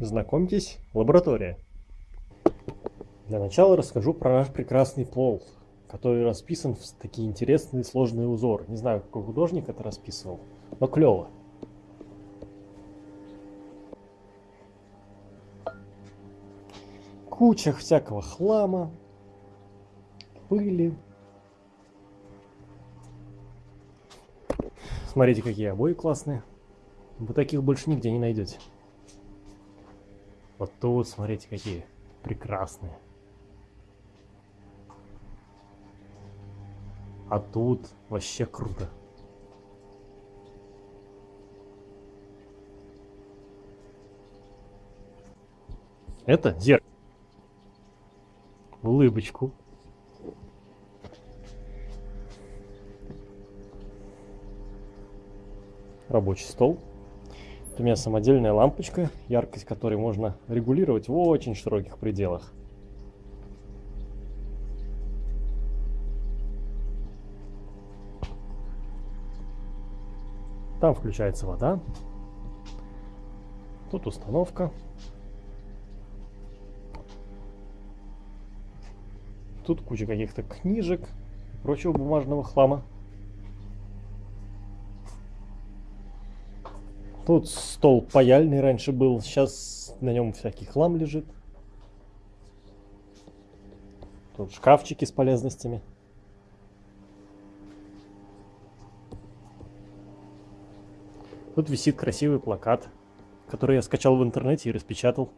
Знакомьтесь, лаборатория. Для начала расскажу про наш прекрасный пол, который расписан в такие интересные сложные узоры. Не знаю, какой художник это расписывал, но клево. Куча всякого хлама, пыли. Смотрите, какие обои классные. Вы таких больше нигде не найдете. Вот тут, смотрите, какие прекрасные. А тут вообще круто. Это зеркало. Улыбочку. Рабочий стол. У меня самодельная лампочка, яркость которой можно регулировать в очень широких пределах. Там включается вода. Тут установка. Тут куча каких-то книжек и прочего бумажного хлама. Тут стол паяльный раньше был, сейчас на нем всякий хлам лежит. Тут шкафчики с полезностями. Тут висит красивый плакат, который я скачал в интернете и распечатал.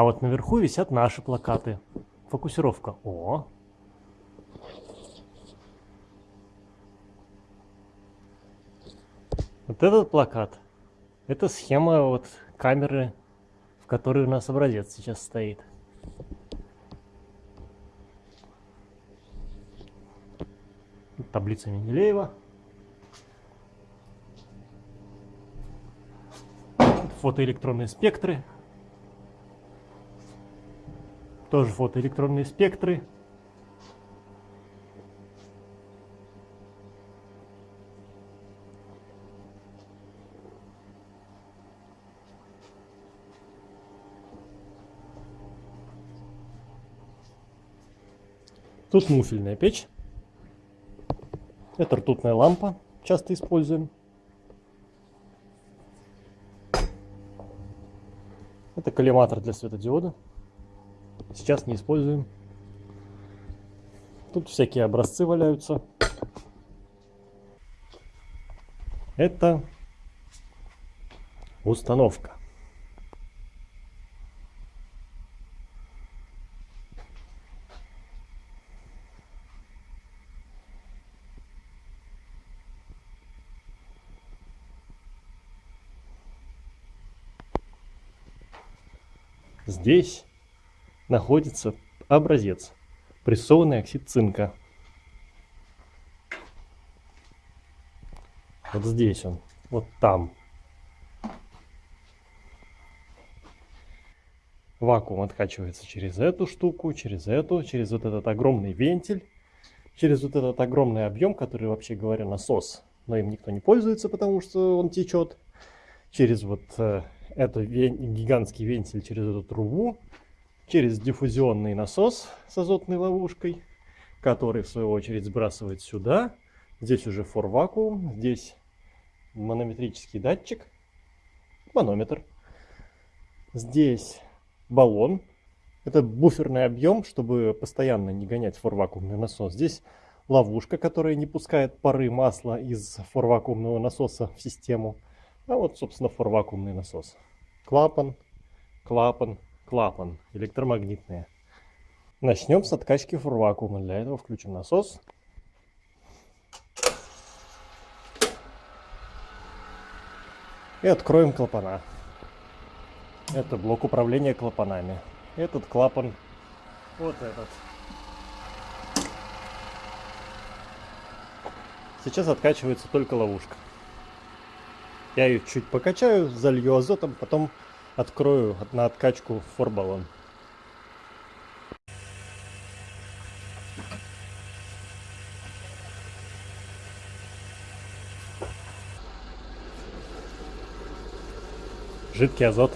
А вот наверху висят наши плакаты. Фокусировка. О! Вот этот плакат. Это схема вот камеры, в которой у нас образец сейчас стоит. Таблица Менделеева. Фотоэлектронные спектры. Тоже фотоэлектронные спектры. Тут муфельная печь. Это ртутная лампа, часто используем. Это коллиматор для светодиода. Сейчас не используем. Тут всякие образцы валяются. Это установка. Здесь находится образец, прессованный оксид цинка. Вот здесь он, вот там. Вакуум откачивается через эту штуку, через эту, через вот этот огромный вентиль, через вот этот огромный объем, который, вообще говоря, насос. Но им никто не пользуется, потому что он течет. Через вот э, этот гигантский вентиль, через эту трубу, через диффузионный насос с азотной ловушкой, который в свою очередь сбрасывает сюда. Здесь уже фор-вакуум, здесь манометрический датчик, манометр. Здесь баллон. Это буферный объем, чтобы постоянно не гонять фор-вакуумный насос. Здесь ловушка, которая не пускает пары масла из фор-вакуумного насоса в систему. А вот, собственно, фор-вакуумный насос. Клапан, клапан, клапан, электромагнитные. Начнем с откачки фурвакуума. Для этого включим насос. И откроем клапана. Это блок управления клапанами. Этот клапан, вот этот. Сейчас откачивается только ловушка. Я ее чуть покачаю, залью азотом, потом открою на откачку форбалон. Жидкий азот.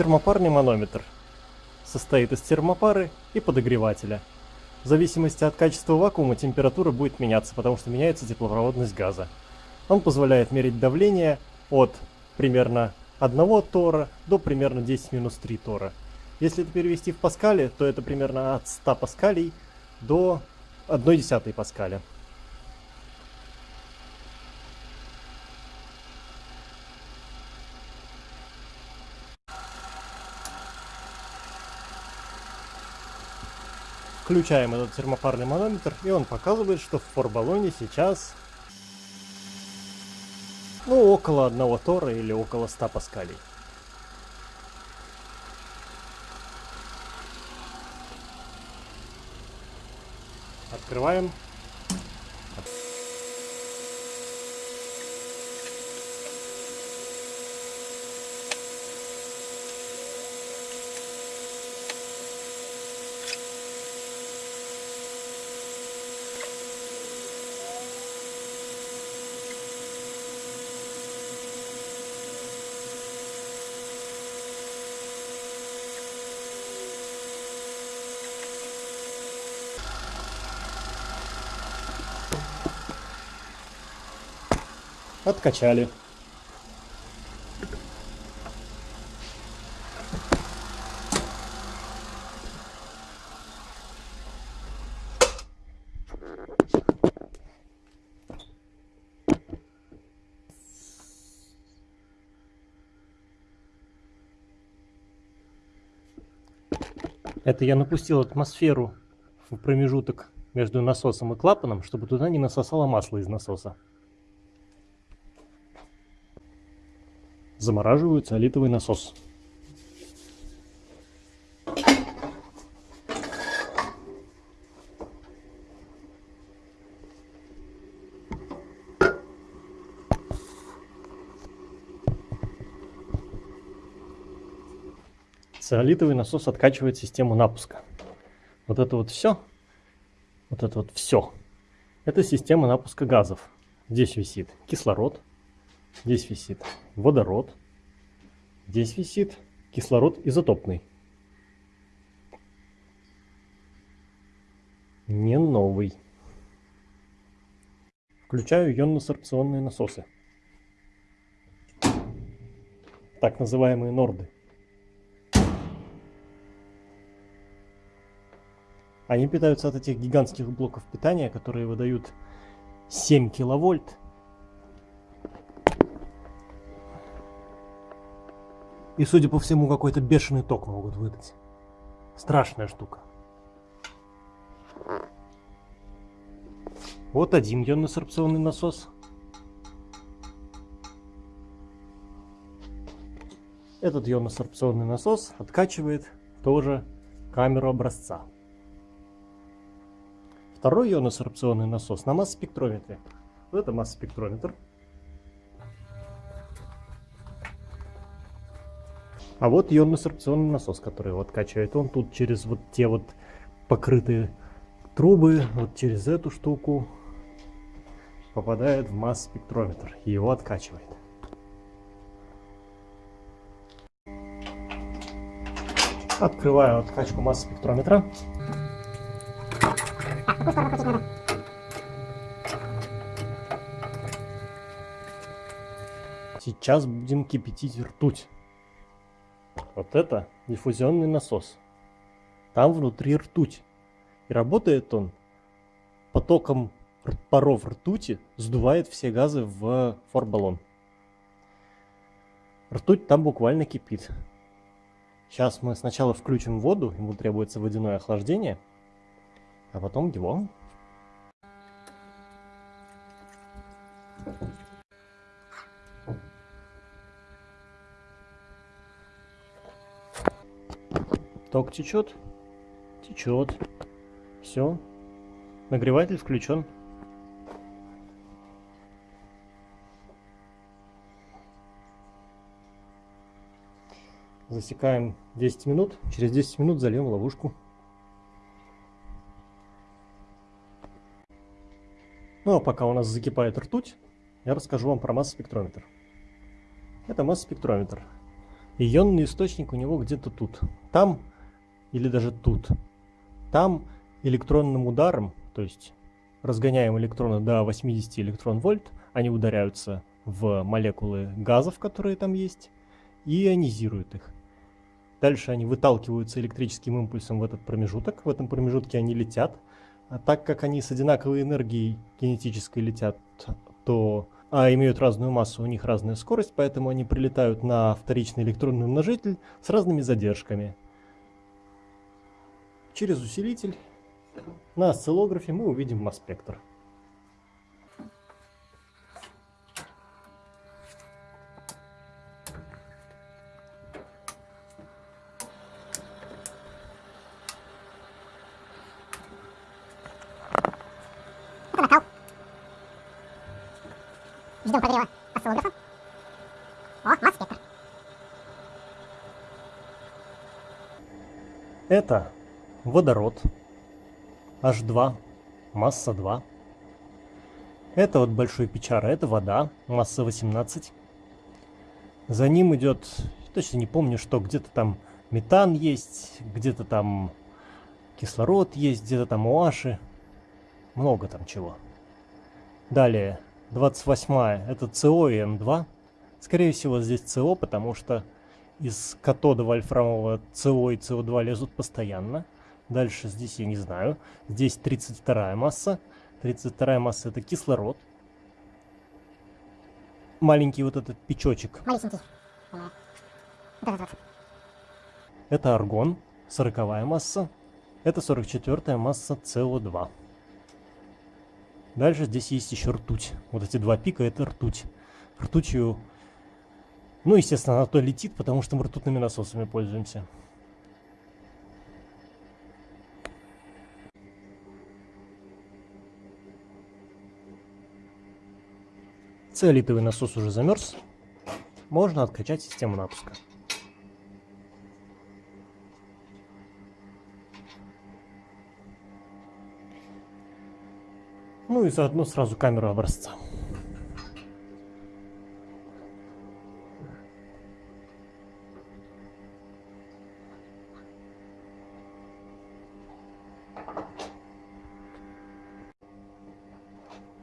Термопарный манометр состоит из термопары и подогревателя. В зависимости от качества вакуума температура будет меняться, потому что меняется теплопроводность газа. Он позволяет мерить давление от примерно 1 тора до примерно 10 минус 3 тора. Если это перевести в паскали, то это примерно от 100 паскалей до 1 десятой паскаля. Включаем этот термопарный манометр, и он показывает, что в форбаллоне сейчас ну, около одного тора или около 100 паскалей. Открываем. Откачали. Это я напустил атмосферу в промежуток между насосом и клапаном, чтобы туда не насосало масло из насоса. Замораживаю циолитовый насос. Циолитовый насос откачивает систему напуска. Вот это вот все, вот это вот все, это система напуска газов. Здесь висит кислород, Здесь висит водород. Здесь висит кислород изотопный. Не новый. Включаю ионно-сорбционные насосы. Так называемые норды. Они питаются от этих гигантских блоков питания, которые выдают 7 киловольт И, судя по всему, какой-то бешеный ток могут выдать. Страшная штука. Вот один ионно-сорбционный насос. Этот ионно-сорбционный насос откачивает тоже камеру образца. Второй ионно-сорбционный насос на масс-спектрометре. Вот это масс-спектрометр. А вот ионно-сорбционный насос, который его откачивает. Он тут через вот те вот покрытые трубы, вот через эту штуку попадает в масс-спектрометр и его откачивает. Открываю откачку масс-спектрометра. Сейчас будем кипятить ртуть. Вот это диффузионный насос. Там внутри ртуть. И работает он потоком паров ртути, сдувает все газы в форбаллон. Ртуть там буквально кипит. Сейчас мы сначала включим воду, ему требуется водяное охлаждение, а потом его Ток течет? Течет. Все. Нагреватель включен. Засекаем 10 минут. Через 10 минут зальем ловушку. Ну а пока у нас закипает ртуть, я расскажу вам про масс-спектрометр. Это масс-спектрометр. Ионный источник у него где-то тут. Там или даже тут. Там электронным ударом, то есть разгоняем электроны до 80 электрон-вольт, они ударяются в молекулы газов, которые там есть, и ионизируют их. Дальше они выталкиваются электрическим импульсом в этот промежуток. В этом промежутке они летят. А так как они с одинаковой энергией кинетической летят, то а имеют разную массу, у них разная скорость, поэтому они прилетают на вторичный электронный умножитель с разными задержками. Через усилитель на осциллографе мы увидим масс-спектр. Ждем прогрева осциллографа. О, масс-спектр. Это водород H2, масса 2. Это вот большой печара, это вода, масса 18. За ним идет, точно не помню, что где-то там метан есть, где-то там кислород есть, где-то там ОАши. Много там чего. Далее 28 это СО и Н2. Скорее всего здесь СО, потому что из катода вольфрамового СО и СО2 лезут постоянно. Дальше здесь я не знаю. Здесь 32 масса. 32 масса это кислород. Маленький вот этот печочек. Малюсенький. Вот Это аргон. 40 масса. Это 44 масса СО2. Дальше здесь есть еще ртуть. Вот эти два пика это ртуть. Ртутью, ну, естественно, она то летит, потому что мы ртутными насосами пользуемся. Циолитовый насос уже замерз. Можно откачать систему напуска. Ну и заодно сразу камеру образца.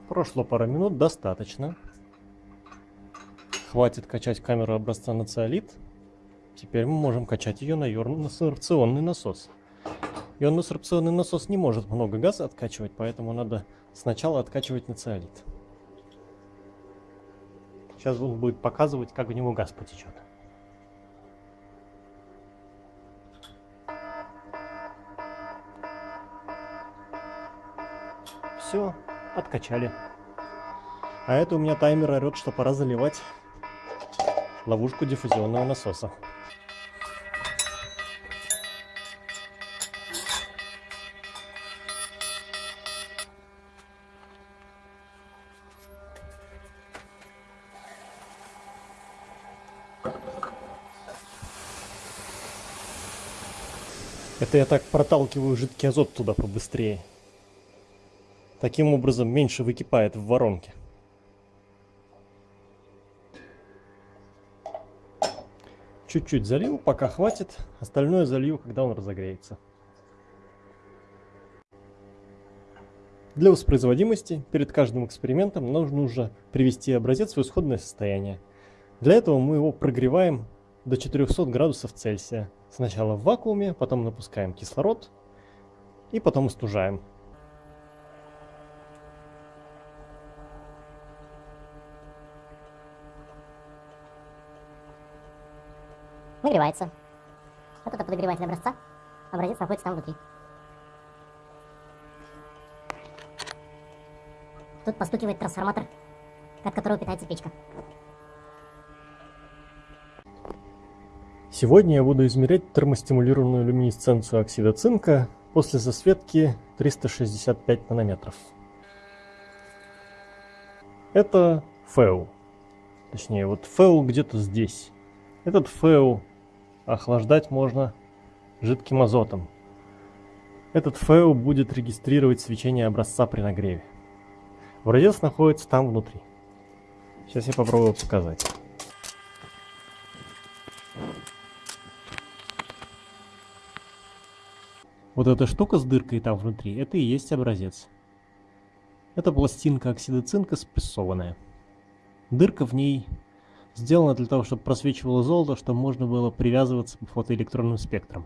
Прошло пара минут, достаточно. Хватит качать камеру образца на циолит. Теперь мы можем качать ее на ионно-сорбционный насос. Ионно-сорбционный насос не может много газа откачивать, поэтому надо Сначала откачивать на циолит. Сейчас он будет показывать, как в него газ потечет. Все, откачали. А это у меня таймер орет, что пора заливать ловушку диффузионного насоса. Это я так проталкиваю жидкий азот туда побыстрее. Таким образом меньше выкипает в воронке. Чуть-чуть залил, пока хватит. Остальное залью, когда он разогреется. Для воспроизводимости перед каждым экспериментом нужно уже привести образец в исходное состояние. Для этого мы его прогреваем до 400 градусов Цельсия. Сначала в вакууме, потом напускаем кислород и потом остужаем. Нагревается. Вот это подогреватель образца. Образец находится там внутри. Тут постукивает трансформатор, от которого питается печка. Сегодня я буду измерять термостимулированную люминесценцию оксида цинка после засветки 365 нанометров. Это ФЭУ. Точнее, вот ФЭУ где-то здесь. Этот ФЭУ охлаждать можно жидким азотом. Этот ФЭУ будет регистрировать свечение образца при нагреве. Образец находится там внутри. Сейчас я попробую показать. Вот эта штука с дыркой там внутри, это и есть образец. Это пластинка оксида цинка спрессованная. Дырка в ней сделана для того, чтобы просвечивало золото, чтобы можно было привязываться по фотоэлектронным спектрам.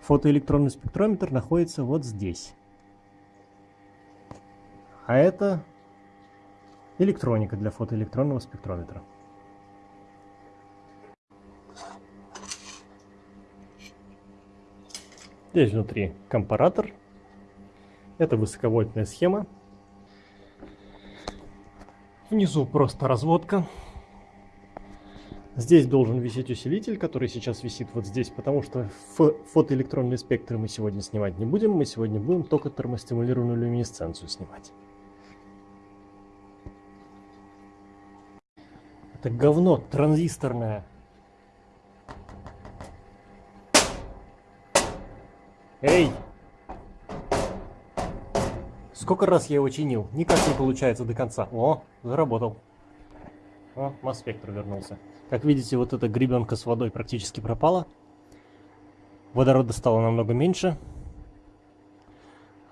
Фотоэлектронный спектрометр находится вот здесь. А это электроника для фотоэлектронного спектрометра. Здесь внутри компаратор. Это высоковольтная схема. Внизу просто разводка. Здесь должен висеть усилитель, который сейчас висит вот здесь, потому что фотоэлектронные спектры мы сегодня снимать не будем. Мы сегодня будем только термостимулированную люминесценцию снимать. Это говно транзисторное. Эй! Сколько раз я его чинил, никак не получается до конца. О, заработал. О, масс-спектр вернулся. Как видите, вот эта гребенка с водой практически пропала. Водорода стало намного меньше.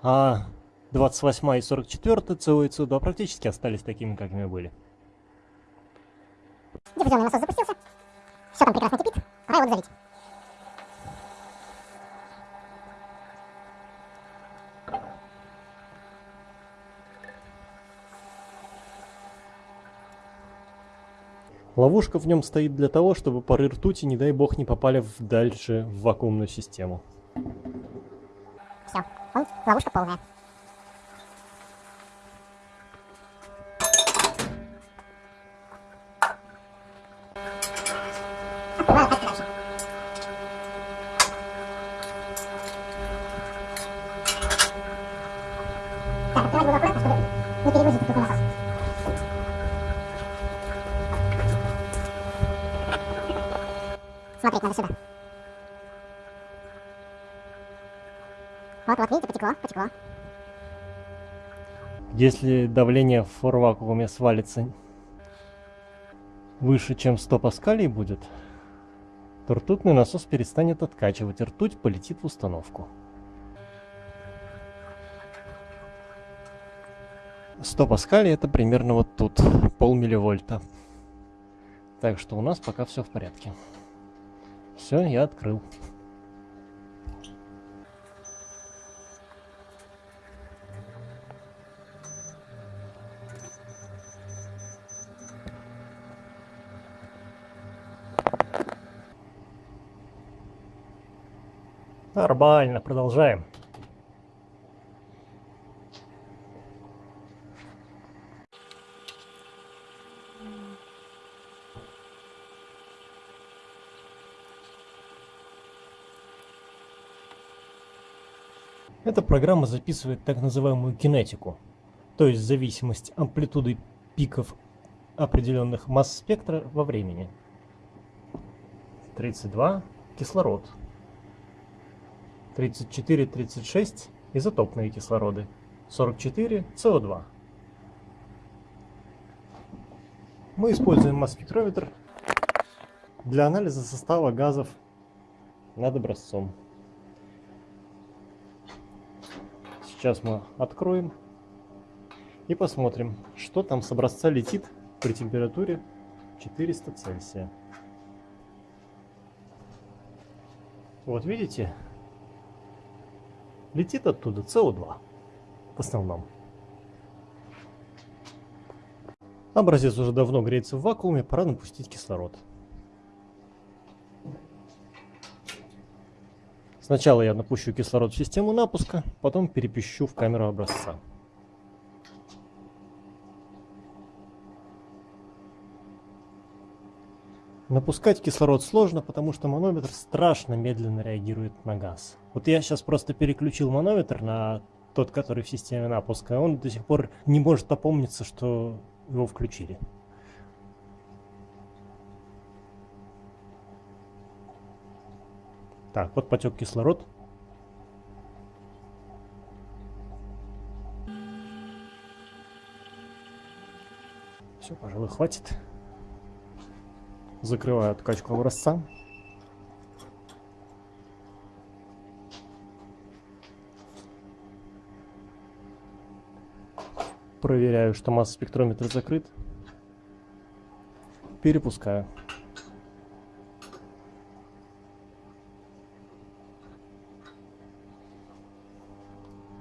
А 28 и 44 СО и СО2 практически остались такими, какими были. Диффузионный насос запустился. Все там прекрасно кипит. Пора его залить. Ловушка в нем стоит для того, чтобы пары ртути, не дай бог, не попали в дальше в вакуумную систему. Все, ловушка полная. Так, открывать буду аккуратно, чтобы не перегрузить этот насос. Смотреть надо сюда. Вот, вот, видите, потекло, потекло. Если давление в форвакууме свалится выше, чем 100 паскалей будет, то ртутный насос перестанет откачивать, ртуть полетит в установку. 100 паскалей это примерно вот тут, полмилливольта. Так что у нас пока все в порядке. Все, я открыл. Нормально, продолжаем. Эта программа записывает так называемую кинетику, то есть зависимость амплитуды пиков определенных масс спектра во времени. 32 – кислород. 34-36 – изотопные кислороды. 44 – СО2. Мы используем масс-спектрометр для анализа состава газов над образцом. Сейчас мы откроем и посмотрим, что там с образца летит при температуре 400 Цельсия. Вот видите, летит оттуда СО2 в основном. Образец уже давно греется в вакууме, пора напустить кислород. Сначала я напущу кислород в систему напуска, потом перепищу в камеру образца. Напускать кислород сложно, потому что манометр страшно медленно реагирует на газ. Вот я сейчас просто переключил манометр на тот, который в системе напуска, он до сих пор не может опомниться, что его включили. Так, вот потек кислород. Все, пожалуй, хватит. Закрываю откачку образца. Проверяю, что масс-спектрометр закрыт. Перепускаю.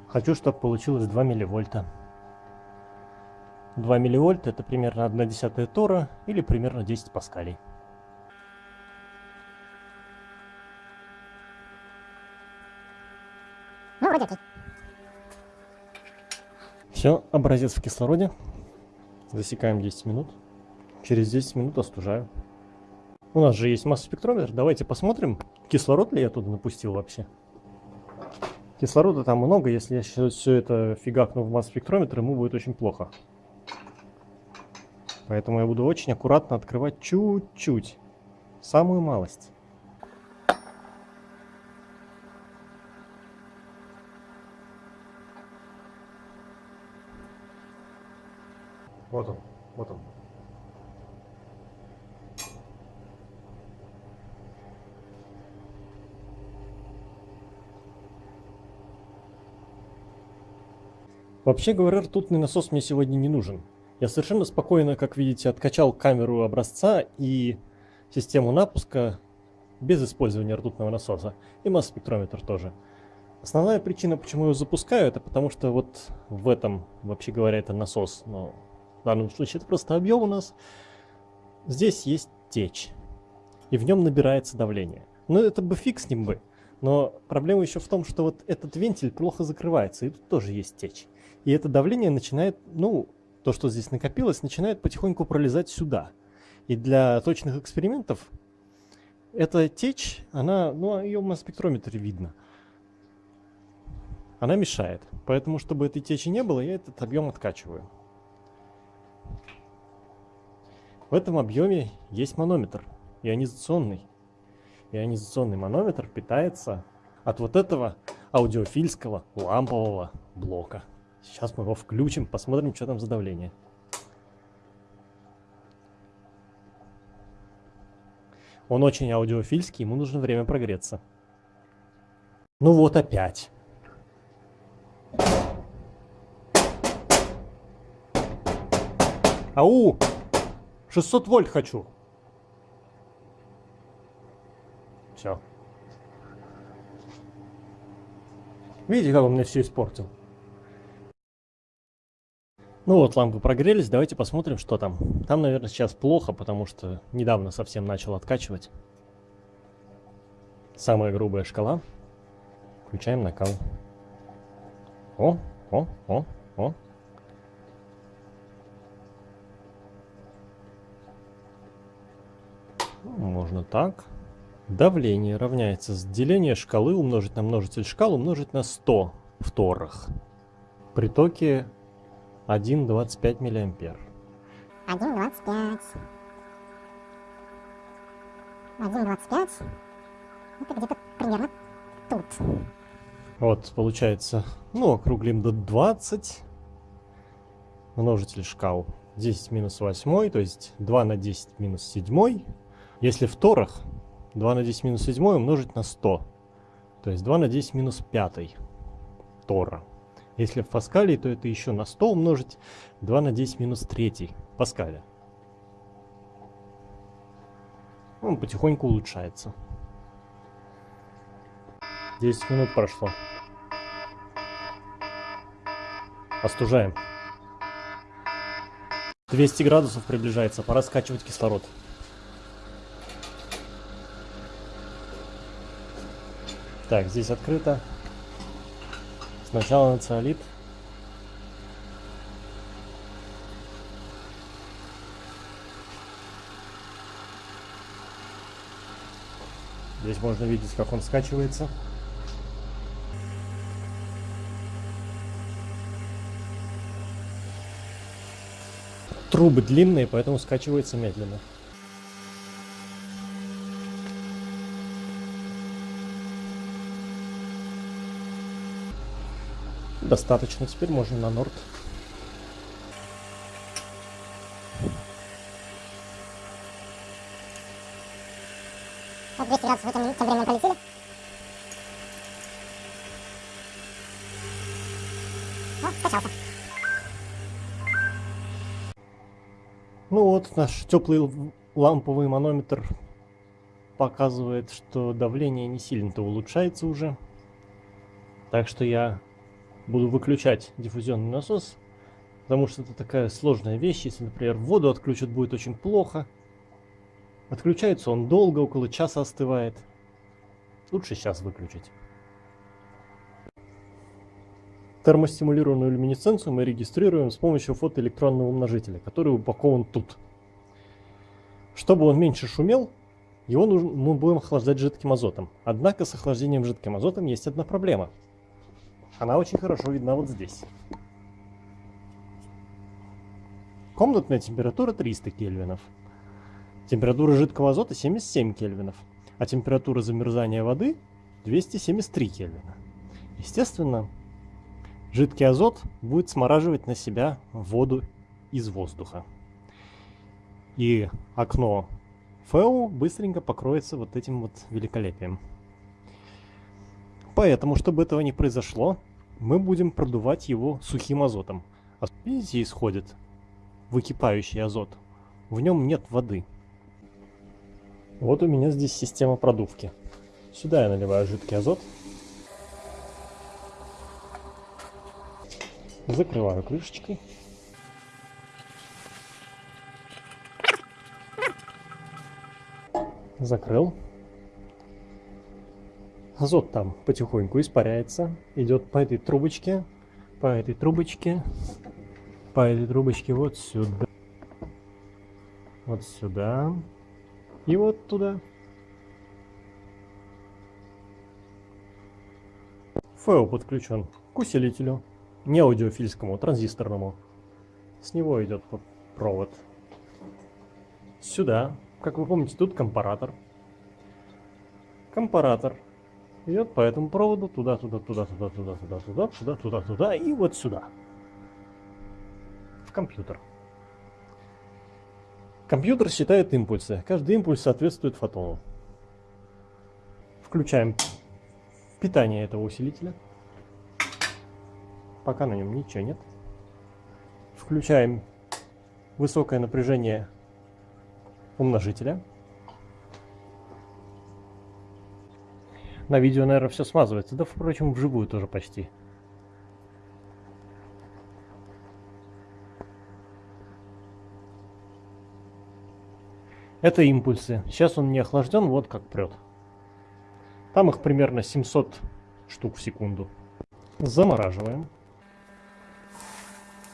Хочу, чтобы получилось 2 милливольта. 2 милливольта это примерно 1 десятая тора или примерно 10 паскалей. Ну, вроде окей. Все, образец в кислороде. Засекаем 10 минут. Через 10 минут остужаю. У нас же есть масс-спектрометр. Давайте посмотрим, кислород ли я туда напустил вообще. Кислорода там много. Если я сейчас все это фигакну в масс-спектрометр, ему будет очень плохо. Поэтому я буду очень аккуратно открывать чуть-чуть. Самую малость. Вот он, вот он. Вообще говоря, ртутный насос мне сегодня не нужен. Я совершенно спокойно, как видите, откачал камеру образца и систему напуска без использования ртутного насоса. И масс-спектрометр тоже. Основная причина, почему я запускаю, это потому что вот в этом, вообще говоря, это насос. Но в данном случае это просто объем у нас. Здесь есть течь. И в нем набирается давление. Ну, это бы фиг с ним бы. Но проблема еще в том, что вот этот вентиль плохо закрывается, и тут тоже есть течь. И это давление начинает, ну, то, что здесь накопилось, начинает потихоньку пролезать сюда. И для точных экспериментов эта течь, она, ну, ее на спектрометре видно. Она мешает. Поэтому, чтобы этой течи не было, я этот объем откачиваю. В этом объеме есть манометр, ионизационный. Ионизационный манометр питается от вот этого аудиофильского лампового блока. Сейчас мы его включим, посмотрим, что там за давление. Он очень аудиофильский, ему нужно время прогреться. Ну вот опять. Ау! 600 вольт хочу. Все. Видите, как он мне все испортил? Ну вот, лампы прогрелись, давайте посмотрим, что там. Там, наверное, сейчас плохо, потому что недавно совсем начал откачивать. Самая грубая шкала. Включаем накал. О, о, о, о. Можно так. Давление равняется с деления шкалы умножить на множитель шкал умножить на 100 в торах. Притоки 1,25 миллиампер. 1,25. 1,25. Это где-то примерно тут. Вот, получается, ну, округлим до 20. Множитель шкал 10 минус 8, то есть 2 на 10 минус 7. Если в торах 2 на 10 минус 7 умножить на 100, то есть 2 на 10 минус 5 тора. Если в Паскале, то это еще на 100 умножить 2 на 10 минус 3 Паскаля. Он потихоньку улучшается. 10 минут прошло. Остужаем. 200 градусов приближается, пора скачивать кислород. Так, здесь открыто. Сначала на циолит. Здесь можно видеть, как он скачивается. Трубы длинные, поэтому скачивается медленно. Достаточно, теперь можно на норд. Вот 200 градусов в тем временем полетели. О, скачался. Ну вот, наш теплый ламповый манометр показывает, что давление не сильно-то улучшается уже. Так что я буду выключать диффузионный насос, потому что это такая сложная вещь. Если, например, воду отключат, будет очень плохо. Отключается он долго, около часа остывает. Лучше сейчас выключить. Термостимулированную люминесценцию мы регистрируем с помощью фотоэлектронного умножителя, который упакован тут. Чтобы он меньше шумел, его нужно, мы будем охлаждать жидким азотом. Однако с охлаждением жидким азотом есть одна проблема. Она очень хорошо видна вот здесь. Комнатная температура 300 кельвинов. Температура жидкого азота 77 кельвинов, а температура замерзания воды 273 кельвина. Естественно, жидкий азот будет смораживать на себя воду из воздуха. И окно ФЭУ быстренько покроется вот этим вот великолепием. Поэтому, чтобы этого не произошло, мы будем продувать его сухим азотом. А видите, исходит выкипающий азот. В нем нет воды. Вот у меня здесь система продувки. Сюда я наливаю жидкий азот. Закрываю крышечкой. Закрыл. Азот там потихоньку испаряется. Идет по этой трубочке, по этой трубочке, по этой трубочке вот сюда. Вот сюда. И вот туда. ФЭО подключен к усилителю, не аудиофильскому, транзисторному. С него идет провод. Сюда, как вы помните, тут компаратор. Компаратор идет по этому проводу туда, туда, туда, туда, туда, туда, туда, туда, туда, туда и вот сюда. В компьютер. Компьютер считает импульсы. Каждый импульс соответствует фотону. Включаем питание этого усилителя. Пока на нем ничего нет. Включаем высокое напряжение умножителя. На видео, наверное, все смазывается. Да, впрочем, вживую тоже почти. Это импульсы. Сейчас он не охлажден, вот как прет. Там их примерно 700 штук в секунду. Замораживаем.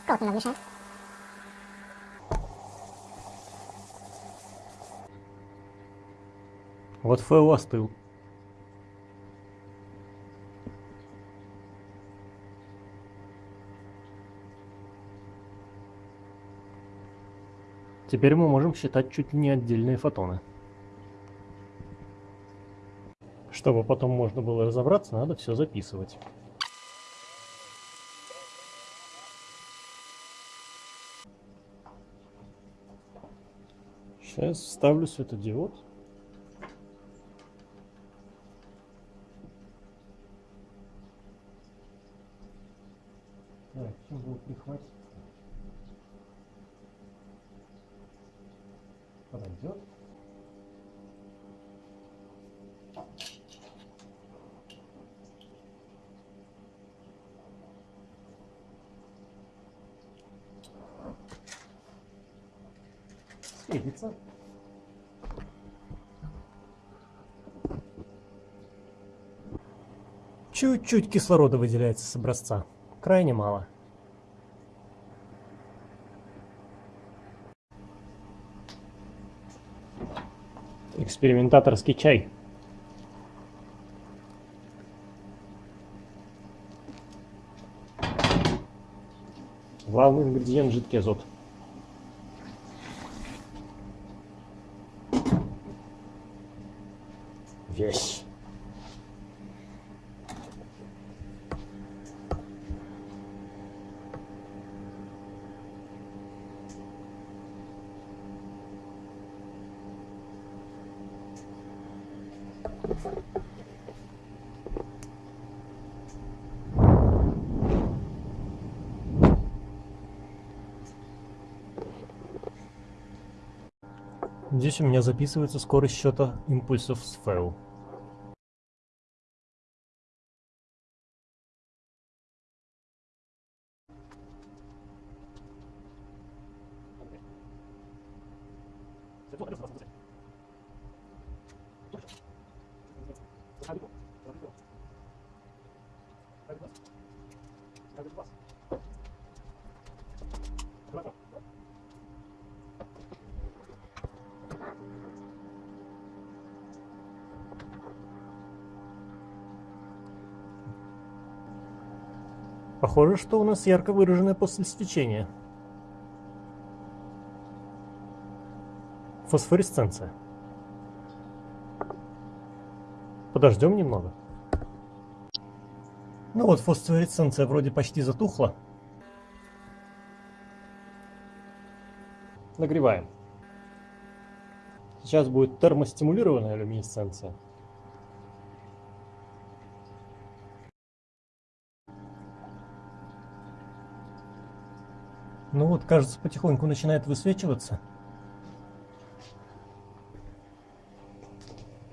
Как немного мешает? Вот ФЭО остыл. Теперь мы можем считать чуть не отдельные фотоны. Чтобы потом можно было разобраться, надо все записывать. Сейчас вставлю светодиод. Так, чем было прихватить? Чуть-чуть кислорода выделяется с образца. Крайне мало. Экспериментаторский чай. Главный ингредиент жидкий азот. Весь. Здесь у меня записывается скорость счета импульсов с фэу. Похоже, что у нас ярко выраженное после свечения. Фосфоресценция. Подождем немного. Ну вот, фосфоресценция вроде почти затухла. Нагреваем. Сейчас будет термостимулированная люминесценция. Ну вот, кажется, потихоньку начинает высвечиваться.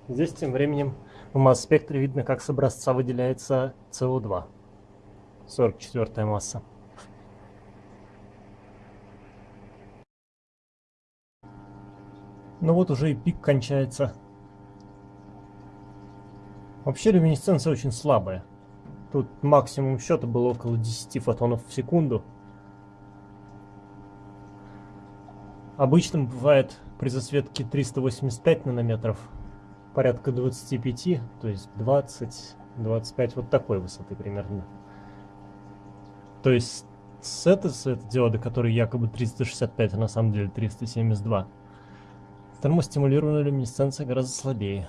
Здесь тем временем в масс-спектре видно, как с образца выделяется СО2. 44 масса. Ну вот уже и пик кончается. Вообще люминесценция очень слабая. Тут максимум счета было около 10 фотонов в секунду. Обычным бывает при засветке 385 нанометров, порядка 25, то есть 20, 25, вот такой высоты примерно. То есть с этой светодиоды, который якобы 365, а на самом деле 372, термостимулированная люминесценция гораздо слабее.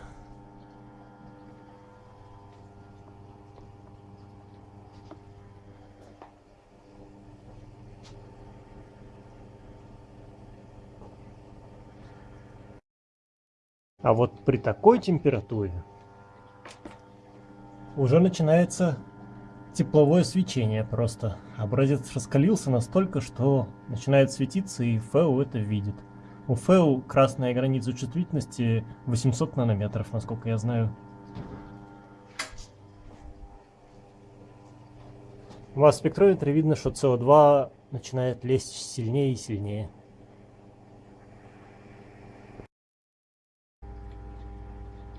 А вот при такой температуре уже начинается тепловое свечение просто. Образец раскалился настолько, что начинает светиться, и ФЭУ это видит. У ФЭУ красная граница чувствительности 800 нанометров, насколько я знаю. У вас в спектрометре видно, что СО2 начинает лезть сильнее и сильнее.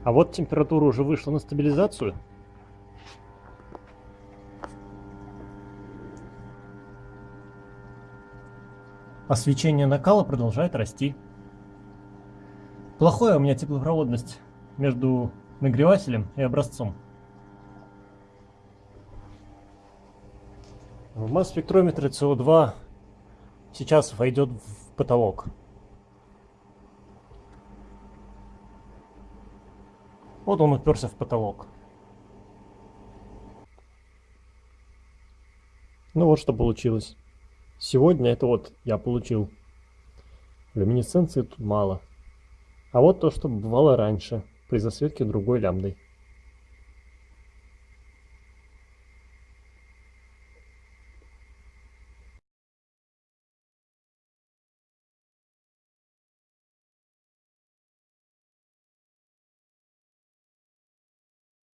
А вот температура уже вышла на стабилизацию. А свечение накала продолжает расти. Плохая у меня теплопроводность между нагревателем и образцом. В масс-спектрометре СО2 сейчас войдет в потолок. Вот он уперся в потолок. Ну вот что получилось. Сегодня это вот я получил. Люминесценции тут мало. А вот то, что бывало раньше, при засветке другой лямбдой.